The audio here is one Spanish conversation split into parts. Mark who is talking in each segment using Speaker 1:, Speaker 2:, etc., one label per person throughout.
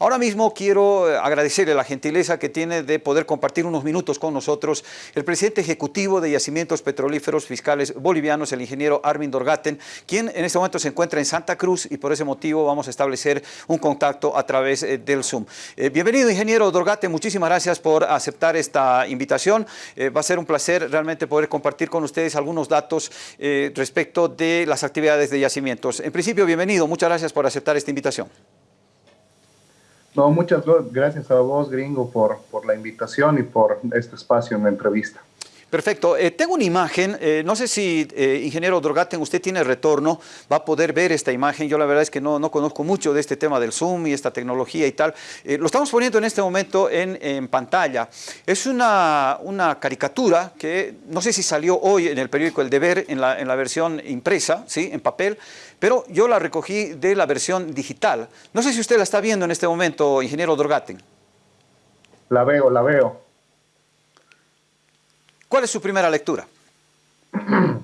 Speaker 1: Ahora mismo quiero eh, agradecerle la gentileza que tiene de poder compartir unos minutos con nosotros el presidente ejecutivo de Yacimientos Petrolíferos Fiscales Bolivianos, el ingeniero Armin Dorgaten, quien en este momento se encuentra en Santa Cruz y por ese motivo vamos a establecer un contacto a través eh, del Zoom. Eh, bienvenido, ingeniero Dorgaten, muchísimas gracias por aceptar esta invitación. va a ser un placer realmente poder compartir con ustedes algunos datos respecto de las actividades de yacimientos. En principio, bienvenido, muchas gracias por aceptar esta invitación.
Speaker 2: No, muchas gracias a vos, gringo, por, por la invitación y por este espacio en la entrevista.
Speaker 1: Perfecto. Eh, tengo una imagen, eh, no sé si, eh, ingeniero Drogaten, usted tiene retorno, va a poder ver esta imagen. Yo la verdad es que no, no conozco mucho de este tema del Zoom y esta tecnología y tal. lo estamos poniendo en este momento en, en pantalla. Es una, una, caricatura que no sé si salió hoy en el periódico El Deber, en la, en la versión impresa, ¿sí? en papel, pero yo la recogí de la versión digital. No sé si usted la está viendo en este momento, ingeniero Drogaten.
Speaker 2: La veo, la veo.
Speaker 1: ¿Cuál es su primera lectura?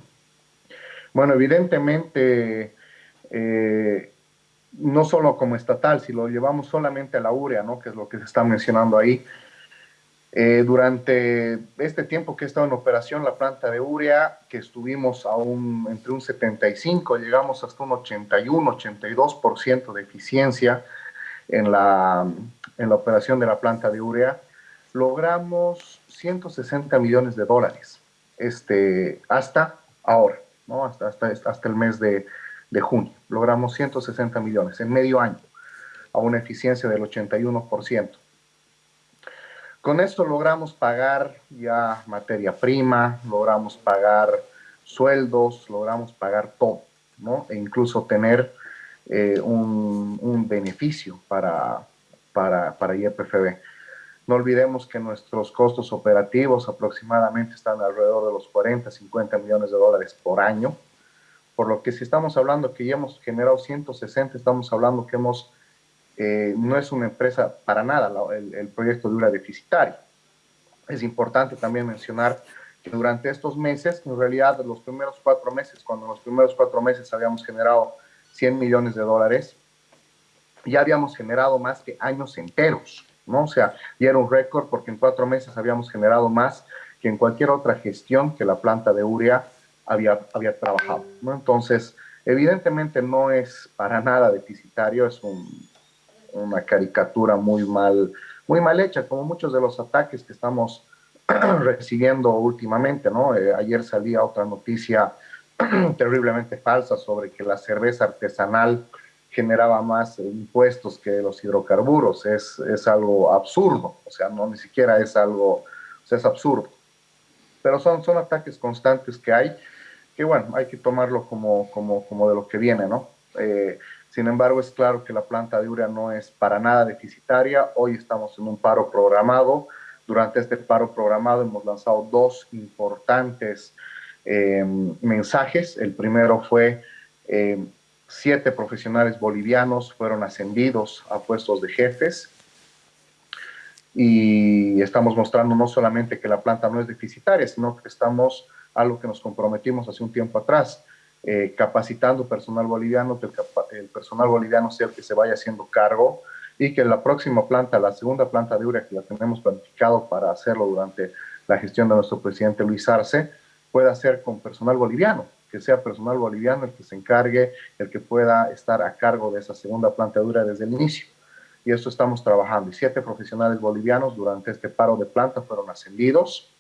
Speaker 2: Bueno, evidentemente, eh, no solo como estatal, si lo llevamos solamente a la urea, ¿no? que es lo que se está mencionando ahí, eh, durante este tiempo que he estado en operación la planta de urea, que estuvimos a un, entre un 75, llegamos hasta un 81, 82% de eficiencia en la, en la operación de la planta de urea, logramos 160 millones de dólares este, hasta ahora, hasta, hasta, el mes de, de junio. Logramos 160 millones en medio año, a una eficiencia del 81%. Con esto logramos pagar ya materia prima, logramos pagar sueldos, logramos pagar todo, ¿no? E incluso tener eh, un, beneficio para, para, para YPFB. No olvidemos que nuestros costos operativos aproximadamente están alrededor de los 40, 50 millones de dólares por año, por lo que si estamos hablando que ya hemos generado 160, estamos hablando que hemos, eh, no es una empresa para nada el, proyecto de una deficitaria. Es importante también mencionar que durante estos meses, en realidad los primeros cuatro meses, cuando en los primeros cuatro meses habíamos generado 100 millones de dólares, ya habíamos generado más que años enteros. ¿No? O sea, y era un récord porque en cuatro meses habíamos generado más que en cualquier otra gestión que la planta de Uria había, había trabajado, ¿no? Entonces, evidentemente no es para nada deficitario, es una caricatura muy mal, muy mal hecha, como muchos de los ataques que estamos recibiendo últimamente, ¿no? Eh, ayer salía otra noticia terriblemente falsa sobre que la cerveza artesanal generaba más impuestos que los hidrocarburos. Es, es algo absurdo, o sea, no ni siquiera es algo, o sea, es absurdo. Pero son, son ataques constantes que hay, que bueno, hay que tomarlo como, como, como de lo que viene, ¿no? Eh, sin embargo, es claro que la planta de urea no es para nada deficitaria. Hoy estamos en un paro programado. Durante este paro programado hemos lanzado dos importantes eh, mensajes. El primero fue eh, siete profesionales bolivianos fueron ascendidos a puestos de jefes. Y estamos mostrando no solamente que la planta no es deficitaria, sino que estamos a lo que nos comprometimos hace un tiempo atrás, eh, capacitando personal boliviano, que el, personal boliviano sea el que se vaya haciendo cargo y que la próxima planta, la segunda planta de urea que la tenemos planificado para hacerlo durante la gestión de nuestro presidente Luis Arce, pueda ser con personal boliviano que sea personal boliviano el que se encargue, el que pueda estar a cargo de esa segunda planta dura desde el inicio. Y eso estamos trabajando. Y siete profesionales bolivianos durante este paro de planta fueron ascendidos.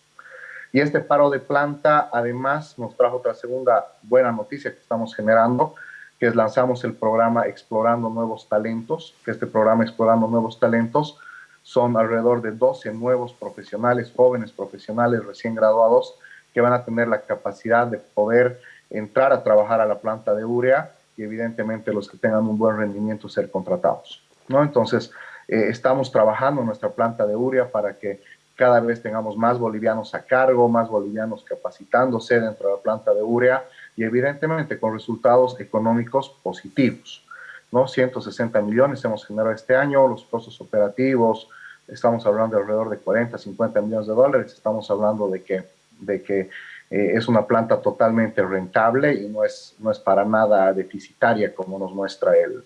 Speaker 2: Y este paro de planta además nos trajo otra segunda buena noticia que estamos generando, que es lanzamos el programa Explorando Nuevos Talentos, que este programa Explorando Nuevos Talentos son alrededor de 12 nuevos profesionales, jóvenes profesionales recién graduados, que van a tener la capacidad de poder entrar a trabajar a la planta de urea y evidentemente los que tengan un buen rendimiento ser contratados. ¿no? Entonces, eh, estamos trabajando en nuestra planta de urea para que cada vez tengamos más bolivianos a cargo, más bolivianos capacitándose dentro de la planta de urea y evidentemente con resultados económicos positivos. ¿no? 160 millones hemos generado este año, los costos operativos, estamos hablando de alrededor de 40, 50 millones de dólares, estamos hablando de que, de que eh, es una planta totalmente rentable y no es, no es para nada deficitaria como nos muestra el,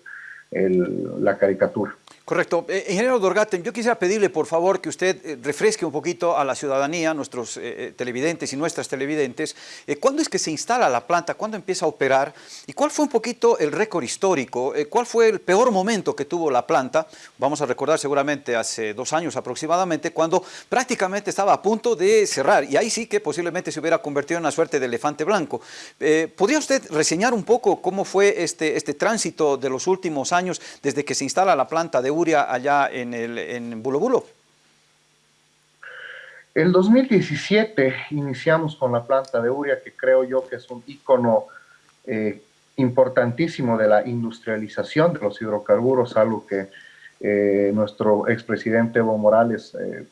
Speaker 2: el, la caricatura.
Speaker 1: Correcto. Eh, ingeniero Dorgaten, yo quisiera pedirle por favor que usted eh, refresque un poquito a la ciudadanía, nuestros eh, televidentes y nuestras televidentes, ¿cuándo es que se instala la planta? ¿Cuándo empieza a operar? ¿Y cuál fue un poquito el récord histórico? ¿Cuál fue el peor momento que tuvo la planta? Vamos a recordar seguramente hace dos años aproximadamente, cuando prácticamente estaba a punto de cerrar y ahí sí que posiblemente se hubiera convertido en una suerte de elefante blanco. ¿Podría usted reseñar un poco cómo fue este, este tránsito de los últimos años desde que se instala la planta de allá en, el, en Bulo Bulo?
Speaker 2: El 2017 iniciamos con la planta de Uria, que creo yo que es un icono eh, importantísimo de la industrialización de los hidrocarburos, algo que eh, nuestro expresidente Evo Morales eh,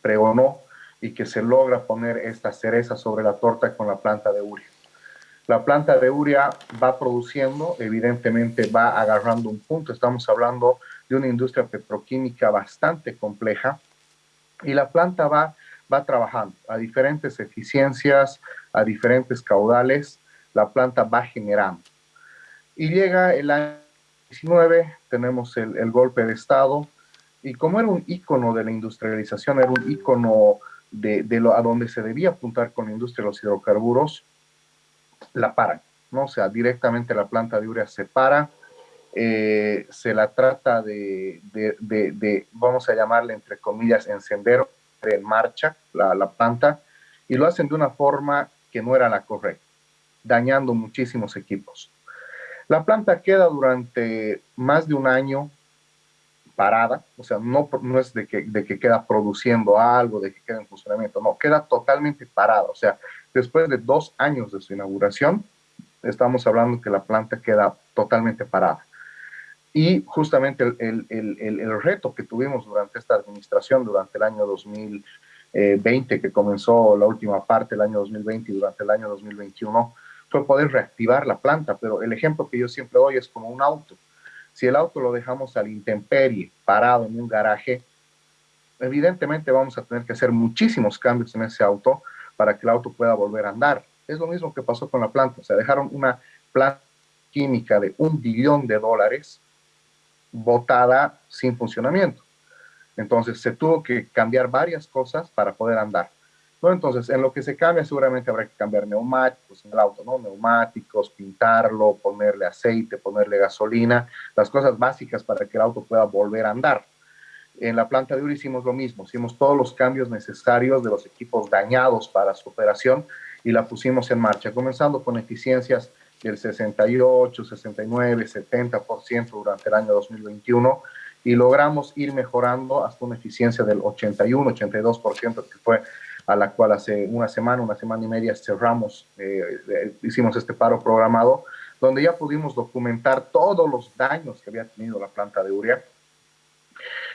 Speaker 2: pregonó y que se logra poner esta cereza sobre la torta con la planta de Uria. La planta de Uria va produciendo, evidentemente va agarrando un punto, estamos hablando de una industria petroquímica bastante compleja y la planta va, va trabajando a diferentes eficiencias, a diferentes caudales, la planta va generando. Y llega el año 19, tenemos el, golpe de Estado, y como era un ícono de la industrialización, era un ícono de, de, lo, a donde se debía apuntar con la industria de los hidrocarburos, la paran, ¿no? O sea, directamente la planta de urea se para, eh, se la trata de, vamos a llamarle entre comillas, encender en marcha la, la, planta y lo hacen de una forma que no era la correcta, dañando muchísimos equipos. La planta queda durante más de un año parada, o sea, no, no es de que, de que queda produciendo algo, de que queda en funcionamiento, no, queda totalmente parada, o sea, después de dos años de su inauguración, estamos hablando que la planta queda totalmente parada. Y justamente el, el, el, el, reto que tuvimos durante esta administración, durante el año 2020, que comenzó la última parte del año 2020 y durante el año 2021, fue poder reactivar la planta. Pero el ejemplo que yo siempre doy es como un auto. Si el auto lo dejamos al intemperie, parado en un garaje, evidentemente vamos a tener que hacer muchísimos cambios en ese auto para que el auto pueda volver a andar. Es lo mismo que pasó con la planta. O sea, dejaron una planta química de un billón de dólares botada sin funcionamiento. Entonces se tuvo que cambiar varias cosas para poder andar. ¿no? Entonces, en lo que se cambia, seguramente habrá que cambiar neumáticos en el auto, ¿no? Neumáticos, pintarlo, ponerle aceite, ponerle gasolina, las cosas básicas para que el auto pueda volver a andar. En la planta de Uri hicimos lo mismo, hicimos todos los cambios necesarios de los equipos dañados para su operación y la pusimos en marcha, comenzando con eficiencias del 68, 69, 70% durante el año 2021 y logramos ir mejorando hasta una eficiencia del 81, 82%, que fue a la cual hace una semana, una semana y media cerramos, eh, hicimos este paro programado, donde ya pudimos documentar todos los daños que había tenido la planta de urea.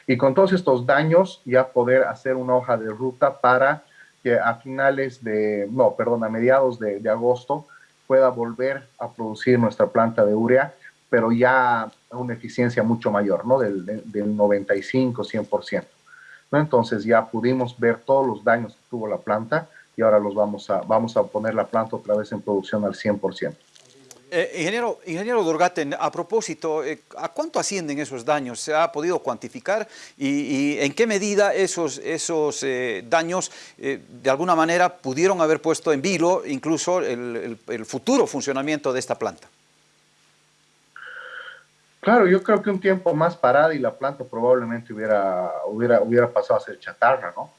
Speaker 2: Y con todos estos daños ya poder hacer una hoja de ruta para que a finales de, no, perdón, a mediados de agosto pueda volver a producir nuestra planta de urea, pero ya a una eficiencia mucho mayor, ¿no? Del, del 95, 100%. ¿no? Entonces ya pudimos ver todos los daños que tuvo la planta y ahora los vamos a, vamos a poner la planta otra vez en producción al 100%.
Speaker 1: Eh, ingeniero, ingeniero Dorgaten, a propósito, eh, ¿a cuánto ascienden esos daños? ¿Se ha podido cuantificar? ¿Y, en qué medida esos, esos eh, daños de alguna manera pudieron haber puesto en vilo incluso el, el, futuro funcionamiento de esta planta?
Speaker 2: Claro, yo creo que un tiempo más parada y la planta probablemente hubiera, hubiera, hubiera pasado a ser chatarra, ¿no?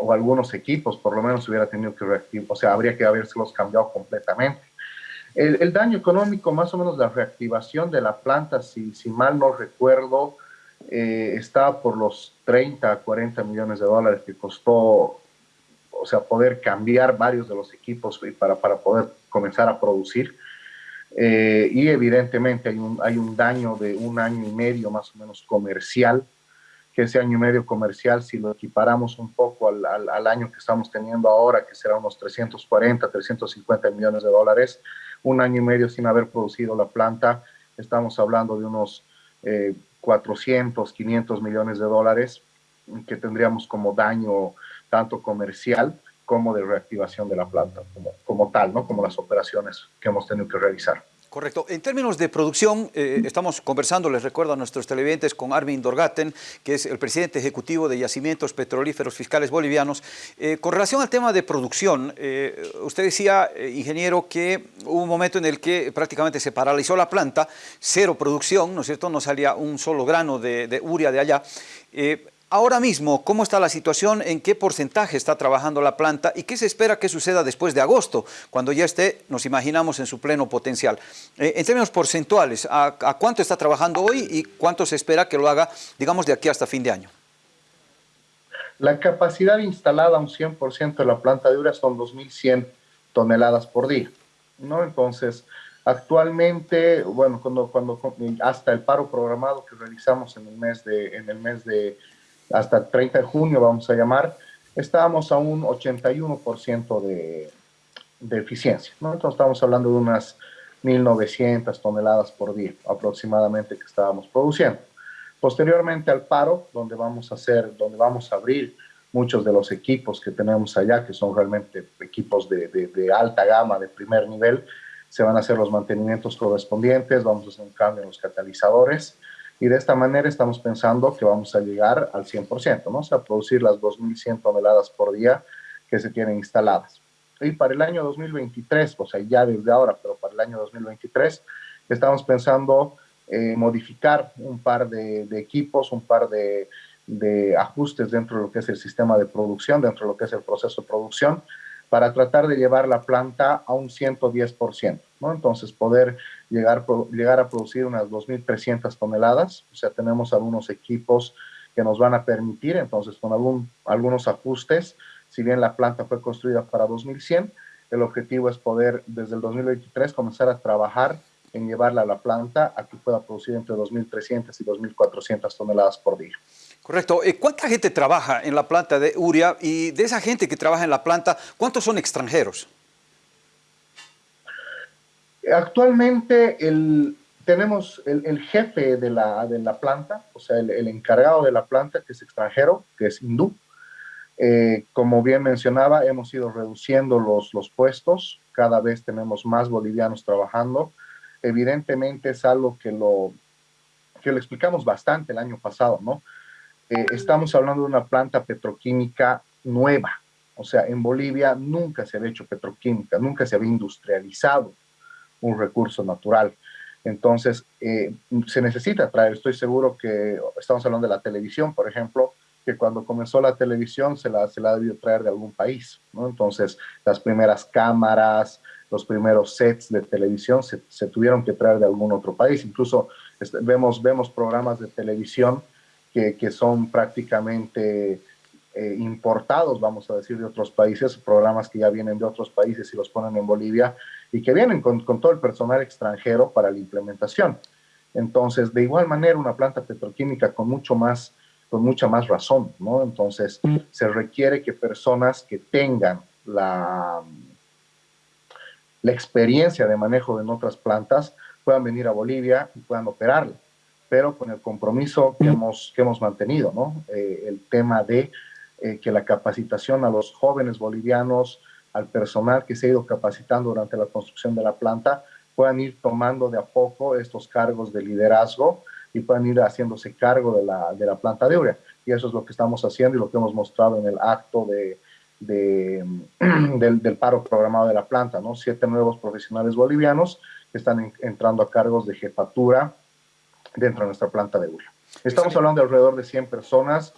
Speaker 2: o algunos equipos por lo menos hubiera tenido que reactivar, o sea, habría que habérselos cambiado completamente. El, daño económico, más o menos la reactivación de la planta, si, si mal no recuerdo, eh, está por los 30 a 40 millones de dólares que costó, o sea, poder cambiar varios de los equipos para, para poder comenzar a producir. Eh, y evidentemente hay un, hay un daño de un año y medio más o menos comercial, que ese año y medio comercial, si lo equiparamos un poco al, al, al año que estamos teniendo ahora, que será unos 340, 350 millones de dólares, un año y medio sin haber producido la planta, estamos hablando de unos 400, eh, 500 millones de dólares que tendríamos como daño tanto comercial como de reactivación de la planta como, como tal, ¿no? como las operaciones que hemos tenido que realizar.
Speaker 1: Correcto. En términos de producción, eh, estamos conversando, les recuerdo a nuestros televidentes, con Armin Dorgaten, que es el presidente ejecutivo de Yacimientos Petrolíferos Fiscales Bolivianos. Eh, con relación al tema de producción, eh, usted decía, ingeniero, que hubo un momento en el que prácticamente se paralizó la planta, cero producción, ¿no es cierto? No salía un solo grano de, de uria de allá. Ahora mismo, ¿cómo está la situación? ¿En qué porcentaje está trabajando la planta? ¿Y qué se espera que suceda después de agosto, cuando ya esté, nos imaginamos, en su pleno potencial? Eh, en términos porcentuales, ¿a, cuánto está trabajando hoy y cuánto se espera que lo haga, digamos, de aquí hasta fin de año?
Speaker 2: La capacidad instalada a un 100% de la planta de urea son 2.100 toneladas por día, ¿no? Entonces, actualmente, bueno, cuando, cuando hasta el paro programado que realizamos en el mes de, en el mes de hasta el 30 de junio, vamos a llamar, estábamos a un 81% de, de eficiencia. ¿no? Entonces estamos hablando de unas 1.900 toneladas por día aproximadamente que estábamos produciendo. Posteriormente al paro, donde vamos a hacer, donde vamos a abrir muchos de los equipos que tenemos allá, que son realmente equipos de, de, de alta gama, de primer nivel, se van a hacer los mantenimientos correspondientes, vamos a hacer un cambio en los catalizadores, y de esta manera estamos pensando que vamos a llegar al 100%, ¿no? O sea, producir las 2.100 toneladas por día que se tienen instaladas. Y para el año 2023, o sea, ya desde ahora, pero para el año 2023, estamos pensando eh, modificar un par de, equipos, un par de, de, ajustes dentro de lo que es el sistema de producción, dentro de lo que es el proceso de producción, para tratar de llevar la planta a un 110%, ¿no? Entonces, poder llegar, llegar a producir unas 2.300 toneladas, o sea, tenemos algunos equipos que nos van a permitir, entonces, con algún, algunos ajustes, si bien la planta fue construida para 2100, el objetivo es poder, desde el 2023, comenzar a trabajar en llevarla a la planta a que pueda producir entre 2.300 y 2.400 toneladas por día.
Speaker 1: Correcto. Eh, ¿Cuánta gente trabaja en la planta de Uria? Y de esa gente que trabaja en la planta, ¿cuántos son extranjeros?
Speaker 2: Actualmente tenemos el, jefe de la, de la, planta, o sea, el, encargado de la planta, que es extranjero, que es hindú. Eh, como bien mencionaba, hemos ido reduciendo los, los puestos, cada vez tenemos más bolivianos trabajando. Evidentemente es algo que lo, que explicamos bastante el año pasado, ¿no? Eh, estamos hablando de una planta petroquímica nueva. O sea, en Bolivia nunca se había hecho petroquímica, nunca se había industrializado un recurso natural. Entonces, eh, se necesita traer, estoy seguro que estamos hablando de la televisión, por ejemplo, que cuando comenzó la televisión se la, se la debió traer de algún país, ¿no? Entonces, las primeras cámaras, los primeros sets de televisión se, se tuvieron que traer de algún otro país. Incluso este, vemos, vemos programas de televisión que, son prácticamente eh, importados, vamos a decir, de otros países, programas que ya vienen de otros países y los ponen en Bolivia y que vienen con, todo el personal extranjero para la implementación. Entonces, de igual manera, una planta petroquímica con mucho más, con mucha más razón, ¿no? Entonces, se requiere que personas que tengan la, la experiencia de manejo en otras plantas puedan venir a Bolivia y puedan operarla pero con el compromiso que hemos, que hemos mantenido, ¿no? Eh, el tema de eh, que la capacitación a los jóvenes bolivianos, al personal que se ha ido capacitando durante la construcción de la planta, puedan ir tomando de a poco estos cargos de liderazgo y puedan ir haciéndose cargo de la, de la planta de urea. Y eso es lo que estamos haciendo y lo que hemos mostrado en el acto de, de del, del, paro programado de la planta, ¿no? Siete nuevos profesionales bolivianos que están entrando a cargos de jefatura, dentro de nuestra planta de urea. Estamos hablando de alrededor de 100 personas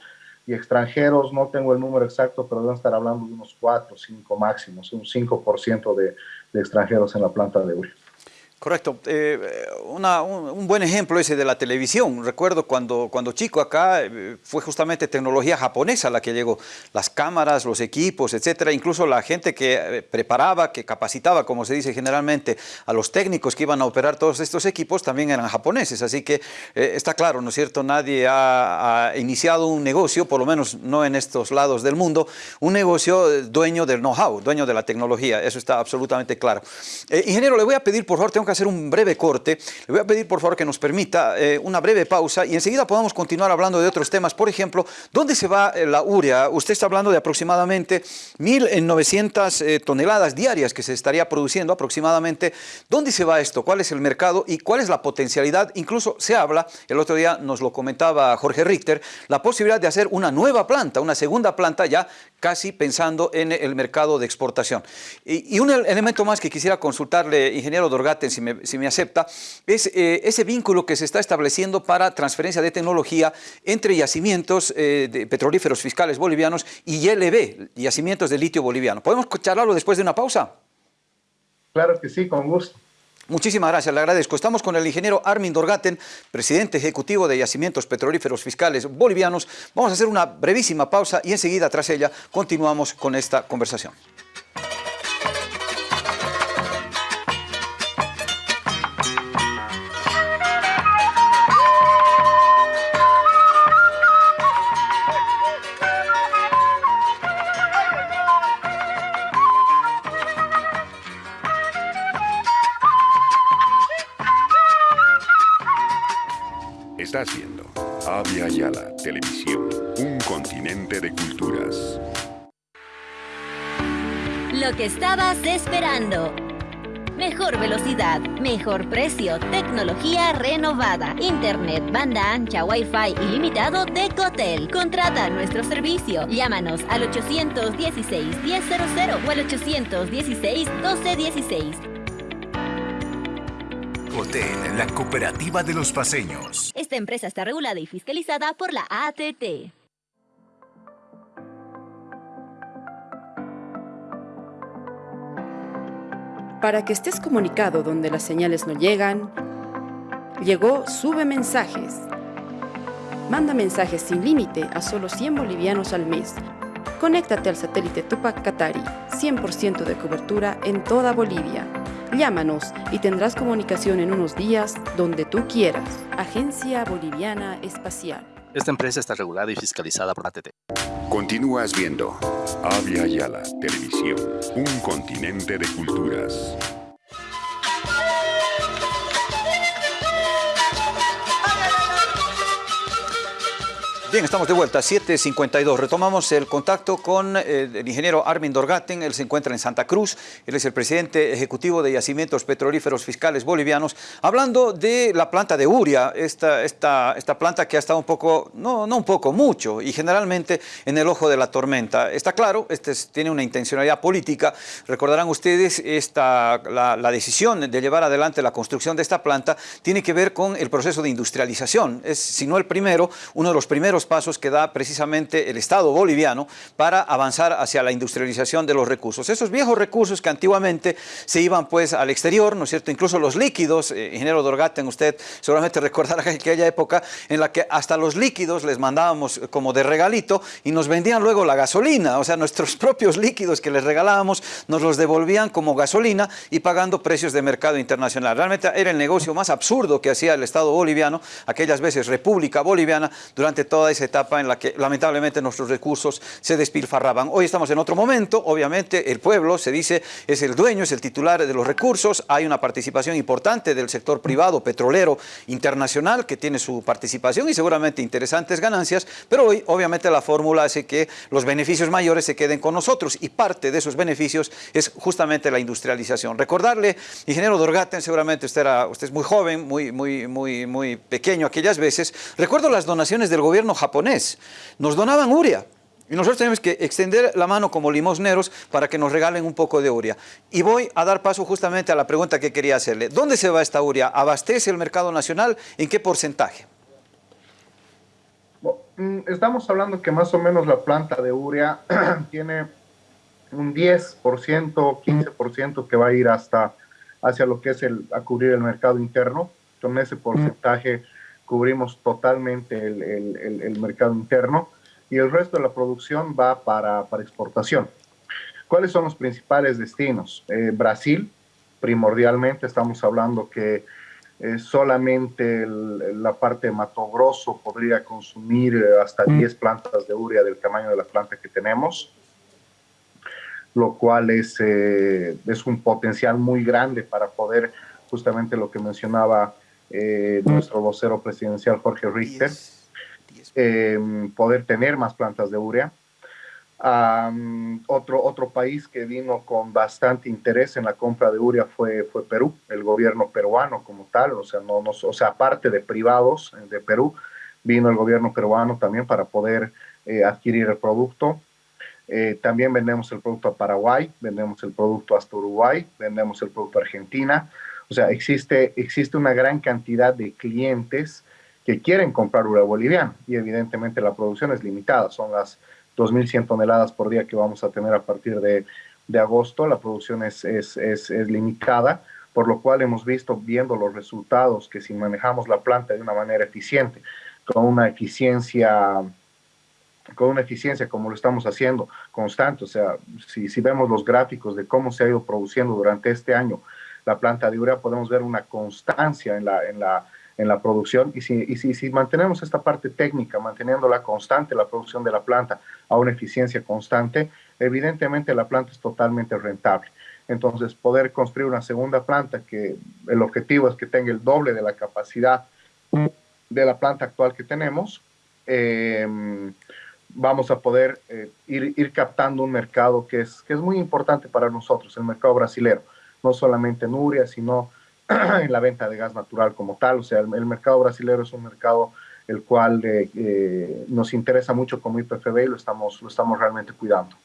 Speaker 2: y extranjeros, no tengo el número exacto, pero deben estar hablando de unos 4 o 5 máximos, un 5% de, de extranjeros en la planta de urea.
Speaker 1: Correcto. Eh, un, buen ejemplo ese de la televisión. Recuerdo cuando, cuando chico acá eh, fue justamente tecnología japonesa la que llegó. Las cámaras, los equipos, etcétera. Incluso la gente que eh, preparaba, que capacitaba, como se dice generalmente, a los técnicos que iban a operar todos estos equipos también eran japoneses. Así que está claro, ¿no es cierto? Nadie ha, iniciado un negocio, por lo menos no en estos lados del mundo, un negocio dueño del know-how, dueño de la tecnología. Eso está absolutamente claro. ingeniero, le voy a pedir, por favor, tengo hacer un breve corte. Le voy a pedir por favor que nos permita eh, una breve pausa y enseguida podamos continuar hablando de otros temas. Por ejemplo, ¿dónde se va eh, la urea? Usted está hablando de aproximadamente 1.900 eh, toneladas diarias que se estaría produciendo aproximadamente. ¿Dónde se va esto? ¿Cuál es el mercado y cuál es la potencialidad? Incluso se habla, el otro día nos lo comentaba Jorge Richter, la posibilidad de hacer una nueva planta, una segunda planta ya casi pensando en el mercado de exportación. Y, un elemento más que quisiera consultarle, ingeniero Dorgaten, si me, si me acepta, es eh, ese vínculo que se está estableciendo para transferencia de tecnología entre yacimientos eh, de petrolíferos fiscales bolivianos y YLB, yacimientos de litio boliviano. ¿Podemos charlarlo después de una pausa?
Speaker 2: Claro que sí, con gusto.
Speaker 1: Muchísimas gracias, le agradezco. Estamos con el ingeniero Armin Dorgaten, presidente ejecutivo de Yacimientos Petrolíferos Fiscales Bolivianos. Vamos a hacer una brevísima pausa y enseguida, tras ella, continuamos con esta conversación.
Speaker 3: Mejor precio, tecnología renovada, internet, banda ancha, wifi ilimitado de Cotel. Contrata nuestro servicio. Llámanos al 816 1000 o al 816 1216.
Speaker 4: Hotel, la cooperativa de los paseños.
Speaker 3: Esta empresa está regulada y fiscalizada por la ATT.
Speaker 5: Para que estés comunicado donde las señales no llegan, llegó Sube Mensajes. Manda mensajes sin límite a solo 100 bolivianos al mes. Conéctate al satélite Tupac Katari, 100% de cobertura en toda Bolivia. Llámanos y tendrás comunicación en unos días donde tú quieras. Agencia Boliviana Espacial.
Speaker 6: Esta empresa está regulada y fiscalizada por ATT.
Speaker 7: Continúas viendo Avia Yala Televisión, un continente de culturas.
Speaker 1: Bien, estamos de vuelta, 7.52. Retomamos el contacto con eh, el ingeniero Armin Dorgaten. Él se encuentra en Santa Cruz. Él es el presidente ejecutivo de Yacimientos Petrolíferos Fiscales Bolivianos. Hablando de la planta de Uria, esta, esta, esta planta que ha estado un poco, no, no un poco, mucho, y generalmente en el ojo de la tormenta. Está claro, este tiene una intencionalidad política. Recordarán ustedes, esta, la, la decisión de llevar adelante la construcción de esta planta tiene que ver con el proceso de industrialización. Es, si no el primero, uno de los primeros pasos que da precisamente el Estado boliviano para avanzar hacia la industrialización de los recursos. Esos viejos recursos que antiguamente se iban pues al exterior, ¿no es cierto? Incluso los líquidos, eh, ingeniero Dorgaten, usted seguramente recordará aquella época en la que hasta los líquidos les mandábamos como de regalito y nos vendían luego la gasolina, o sea, nuestros propios líquidos que les regalábamos nos los devolvían como gasolina y pagando precios de mercado internacional. Realmente era el negocio más absurdo que hacía el Estado boliviano, aquellas veces República Boliviana, durante toda esa etapa en la que lamentablemente nuestros recursos se despilfarraban. Hoy estamos en otro momento, obviamente el pueblo se dice es el dueño, es el titular de los recursos, hay una participación importante del sector privado petrolero internacional que tiene su participación y seguramente interesantes ganancias, pero hoy obviamente la fórmula hace que los beneficios mayores se queden con nosotros y parte de esos beneficios es justamente la industrialización. Recordarle, ingeniero Dorgaten, seguramente usted, era, usted es muy joven, muy, muy, muy, muy pequeño aquellas veces, recuerdo las donaciones del gobierno japonés. Nos donaban uria. Y nosotros tenemos que extender la mano como limosneros para que nos regalen un poco de uria. Y voy a dar paso justamente a la pregunta que quería hacerle. ¿Dónde se va esta uria? ¿Abastece el mercado nacional? ¿En qué porcentaje?
Speaker 2: Mm, estamos hablando que más o menos la planta de uria tiene un 10%, 15% que va a ir hasta hacia lo que es el, a cubrir el mercado interno. Con ese porcentaje cubrimos totalmente el, mercado interno y el resto de la producción va para, exportación. ¿Cuáles son los principales destinos? Eh, Brasil, primordialmente, estamos hablando que eh, solamente la parte de Mato Grosso podría consumir eh, hasta 10 plantas de urea del tamaño de la planta que tenemos, lo cual es, es un potencial muy grande para poder justamente lo que mencionaba eh, nuestro vocero presidencial Jorge Richter, em, poder tener más plantas de urea. otro, otro país que vino con bastante interés en la compra de urea fue, fue Perú, el gobierno peruano como tal, o sea, no, no, o sea, aparte de privados de Perú, vino el gobierno peruano también para poder eh, adquirir el producto. Eh, también vendemos el producto a Paraguay, vendemos el producto hasta Uruguay, vendemos el producto a Argentina. O sea, existe, existe una gran cantidad de clientes que quieren comprar urea boliviana y evidentemente la producción es limitada. Son las 2.100 toneladas por día que vamos a tener a partir de, de agosto. La producción es, es, es, es, limitada, por lo cual hemos visto, viendo los resultados, que si manejamos la planta de una manera eficiente, con una eficiencia con una eficiencia como lo estamos haciendo constante. O sea, si, si vemos los gráficos de cómo se ha ido produciendo durante este año la planta de urea, podemos ver una constancia en la, en la, en la producción. Y, si, y si, mantenemos esta parte técnica, manteniéndola constante, la producción de la planta a una eficiencia constante, evidentemente la planta es totalmente rentable. Entonces, poder construir una segunda planta que el objetivo es que tenga el doble de la capacidad de la planta actual que tenemos, eh, vamos a poder eh, ir, ir, captando un mercado que es, que es muy importante para nosotros, el mercado brasilero, no solamente en urea, sino en la venta de gas natural como tal. O sea, el, el mercado brasilero es un mercado el cual eh, eh, nos interesa mucho como IPFB y lo estamos, lo estamos realmente cuidando.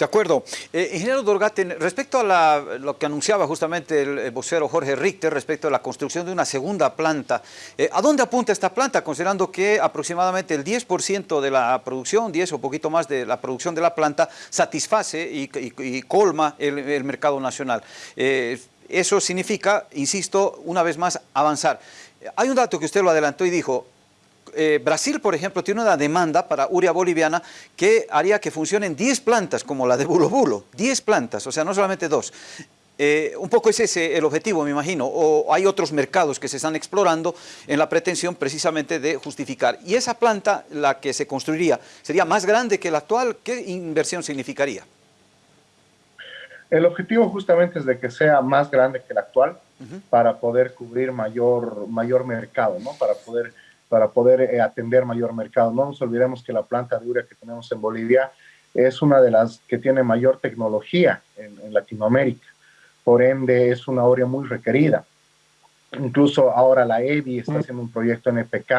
Speaker 1: De acuerdo. Eh, ingeniero Dorgaten, respecto a lo que anunciaba justamente el, vocero Jorge Richter respecto a la construcción de una segunda planta, eh, ¿a dónde apunta esta planta? Considerando que aproximadamente el 10% de la producción, 10 o poquito más de la producción de la planta, satisface y, colma el, el, mercado nacional. Eh, eso significa, insisto, una vez más, avanzar. Hay un dato que usted lo adelantó y dijo, eh, Brasil, por ejemplo, tiene una demanda para urea boliviana que haría que funcionen 10 plantas como la de Bulo Bulo, 10 plantas, o sea, no solamente dos. Eh, un poco es ese el objetivo, me imagino, o hay otros mercados que se están explorando en la pretensión precisamente de justificar. Y esa planta, la que se construiría, ¿sería más grande que la actual? ¿Qué inversión significaría?
Speaker 2: El objetivo justamente es de que sea más grande que la actual uh -huh. para poder cubrir mayor, mayor mercado, ¿no? Para poder para poder eh, atender mayor mercado. No nos olvidemos que la planta de urea que tenemos en Bolivia es una de las que tiene mayor tecnología en, en Latinoamérica. Por ende, es una urea muy requerida. Incluso ahora la EBI está haciendo un proyecto en EPK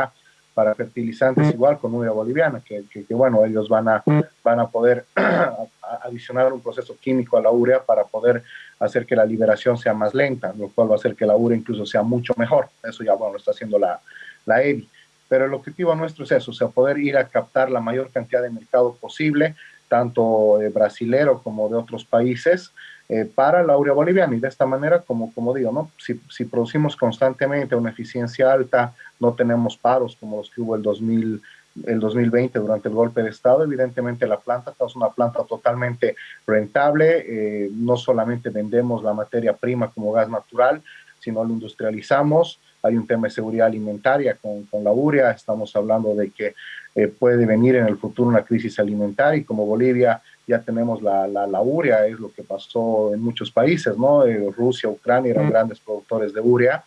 Speaker 2: para fertilizantes igual con urea boliviana, que, que, que bueno, ellos van a, van a poder adicionar un proceso químico a la urea para poder hacer que la liberación sea más lenta, lo cual va a hacer que la urea incluso sea mucho mejor. Eso ya, bueno, lo está haciendo la, la EBI pero el objetivo nuestro es eso, o sea, poder ir a captar la mayor cantidad de mercado posible, tanto eh, brasilero como de otros países, eh, para la urea boliviana. Y de esta manera, como, como digo, ¿no? Si, si, producimos constantemente una eficiencia alta, no tenemos paros como los que hubo el, 2000, el 2020 durante el golpe de Estado, evidentemente la planta es una planta totalmente rentable, eh, no solamente vendemos la materia prima como gas natural, sino lo industrializamos, hay un tema de seguridad alimentaria con, con la urea, estamos hablando de que eh, puede venir en el futuro una crisis alimentaria y como Bolivia ya tenemos la, la, la urea, es lo que pasó en muchos países, ¿no? Eh, Rusia, Ucrania eran mm. grandes productores de urea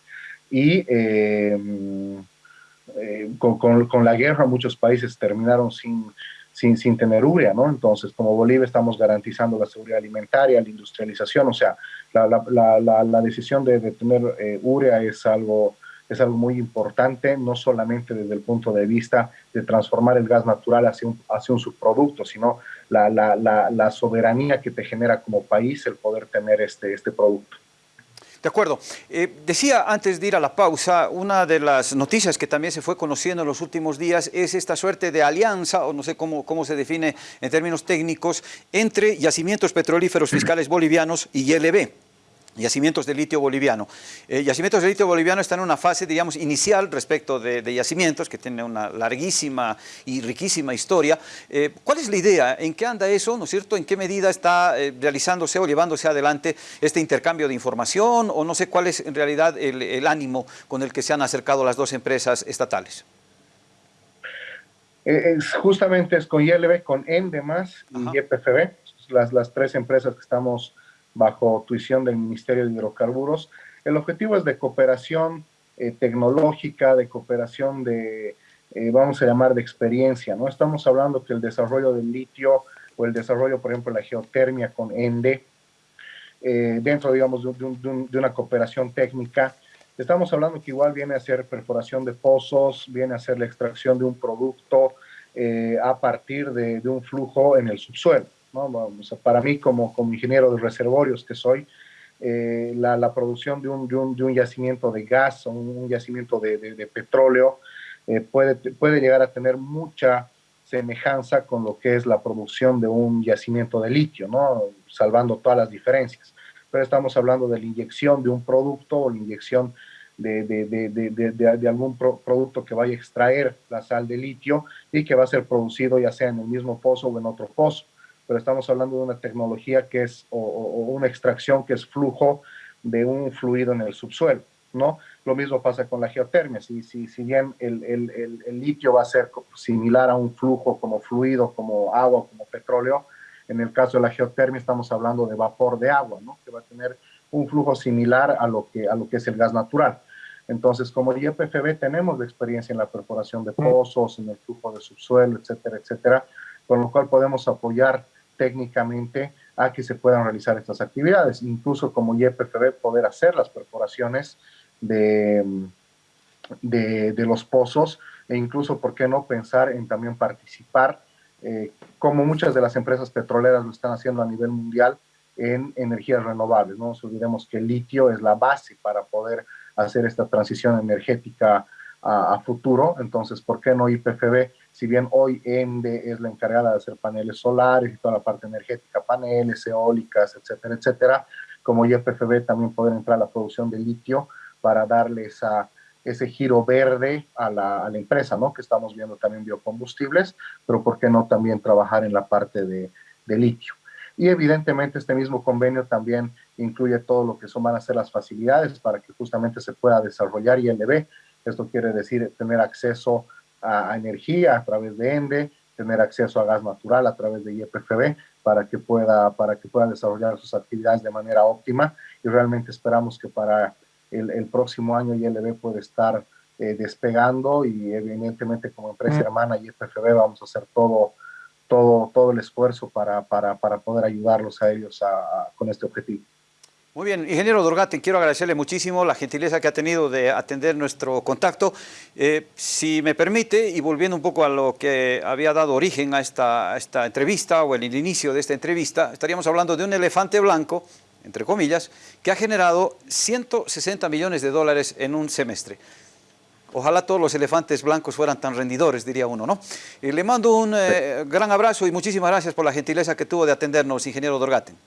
Speaker 2: y eh, eh, con, con, con, la guerra muchos países terminaron sin, sin, sin tener urea, ¿no? Entonces, como Bolivia estamos garantizando la seguridad alimentaria, la industrialización, o sea, la, la, la, la decisión de, de tener eh, urea es algo es algo muy importante, no solamente desde el punto de vista de transformar el gas natural hacia un, hacia subproducto, sino la, la, soberanía que te genera como país el poder tener este, este producto.
Speaker 1: De acuerdo. Eh, decía antes de ir a la pausa, una de las noticias que también se fue conociendo en los últimos días es esta suerte de alianza, o no sé cómo, cómo se define en términos técnicos, entre yacimientos petrolíferos fiscales bolivianos y ILB yacimientos de litio boliviano. Eh, yacimientos de litio boliviano están en una fase, digamos, inicial respecto de, de yacimientos, que tiene una larguísima y riquísima historia. Eh, ¿Cuál es la idea? ¿En qué anda eso? ¿No es cierto? ¿En qué medida está eh, realizándose o llevándose adelante este intercambio de información? ¿O no sé cuál es en realidad el, el ánimo con el que se han acercado las dos empresas estatales?
Speaker 2: Es, justamente es con ILB, con ENDEMAS y YPFB, las, las tres empresas que estamos bajo tuición del Ministerio de Hidrocarburos. El objetivo es de cooperación eh, tecnológica, de cooperación de, eh, vamos a llamar, de experiencia, ¿no? Estamos hablando que el desarrollo del litio o el desarrollo, por ejemplo, de la geotermia con ENDE, eh, dentro, digamos, de, una cooperación técnica, estamos hablando que igual viene a ser perforación de pozos, viene a ser la extracción de un producto a partir de, un flujo en el subsuelo. ¿No? para mí, como, como ingeniero de reservorios que soy, eh, la, producción de un, de un, yacimiento de gas o un, yacimiento de, de, petróleo eh, puede, puede llegar a tener mucha semejanza con lo que es la producción de un yacimiento de litio, ¿no? salvando todas las diferencias. Pero estamos hablando de la inyección de un producto o la inyección de, de, algún producto que vaya a extraer la sal de litio y que va a ser producido ya sea en el mismo pozo o en otro pozo pero estamos hablando de una tecnología que es, o, una extracción que es flujo de un fluido en el subsuelo, ¿no? Lo mismo pasa con la geotermia, si, si, si bien el, el, litio va a ser similar a un flujo como fluido, como agua, como petróleo, en el caso de la geotermia estamos hablando de vapor de agua, ¿no? Que va a tener un flujo similar a lo que, a lo que es el gas natural. Entonces, como YPFB tenemos experiencia en la perforación de pozos, en el flujo de subsuelo, etcétera, etcétera, con lo cual podemos apoyar técnicamente a que se puedan realizar estas actividades. Incluso como YPFB poder hacer las perforaciones de, de, los pozos e incluso, ¿por qué no pensar en también participar, eh, como muchas de las empresas petroleras lo están haciendo a nivel mundial, en energías renovables. No nos olvidemos que el litio es la base para poder hacer esta transición energética a, futuro. Entonces, ¿por qué no IPFB? Si bien hoy ENDE es la encargada de hacer paneles solares y toda la parte energética, paneles, eólicas, etcétera, etcétera, como IPFB también poder entrar a la producción de litio para darle esa, ese giro verde a la, a la, empresa, ¿no? Que estamos viendo también biocombustibles, pero ¿por qué no también trabajar en la parte de, de litio? Y evidentemente este mismo convenio también incluye todo lo que son, van a ser las facilidades para que justamente se pueda desarrollar ILB, esto quiere decir tener acceso a, energía a través de ENDE, tener acceso a gas natural a través de IEPFB para que pueda, para que pueda desarrollar sus actividades de manera óptima y realmente esperamos que para el, próximo año ILB puede estar eh, despegando y evidentemente como empresa mm. hermana IEPFB vamos a hacer todo, todo, todo el esfuerzo para, para, para poder ayudarlos a ellos con este objetivo.
Speaker 1: Muy bien, ingeniero Dorgate, quiero agradecerle muchísimo la gentileza que ha tenido de atender nuestro contacto. Eh, si me permite, y volviendo un poco a lo que había dado origen a esta, esta entrevista o el inicio de esta entrevista, estaríamos hablando de un elefante blanco, entre comillas, que ha generado 160 millones de dólares en un semestre. Ojalá todos los elefantes blancos fueran tan rendidores, diría uno, ¿no? Y le mando un eh, gran abrazo y muchísimas gracias por la gentileza que tuvo de atendernos, ingeniero Dorgaten.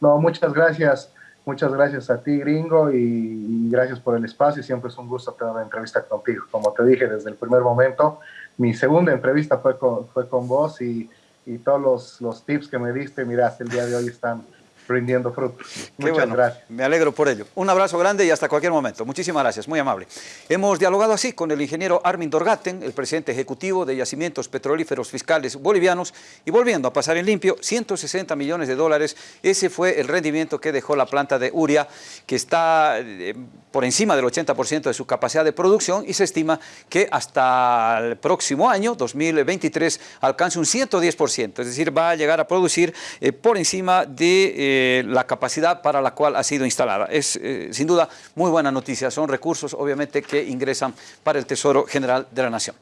Speaker 2: No, muchas gracias. Muchas gracias a ti, gringo, y, gracias por el espacio. Siempre es un gusto tener una entrevista contigo. Como te dije desde el primer momento, mi segunda entrevista fue con, fue con vos y, y todos los, los, tips que me diste, mira, hasta el día de hoy están rindiendo frutos. Muchas gracias.
Speaker 1: Me alegro por ello. Un abrazo grande y hasta cualquier momento. Muchísimas gracias, muy amable. Hemos dialogado así con el ingeniero Armin Dorgaten, el presidente ejecutivo de Yacimientos Petrolíferos Fiscales Bolivianos, y volviendo a pasar en limpio, 160 millones de dólares, ese fue el rendimiento que dejó la planta de Uria, que está eh, por encima del 80% de su capacidad de producción y se estima que hasta el próximo año, 2023, alcance un 110%, es decir, va a llegar a producir eh, por encima de... Eh, eh, la capacidad para la cual ha sido instalada. Es eh, sin duda muy buena noticia, son recursos obviamente que ingresan para el Tesoro General de la Nación.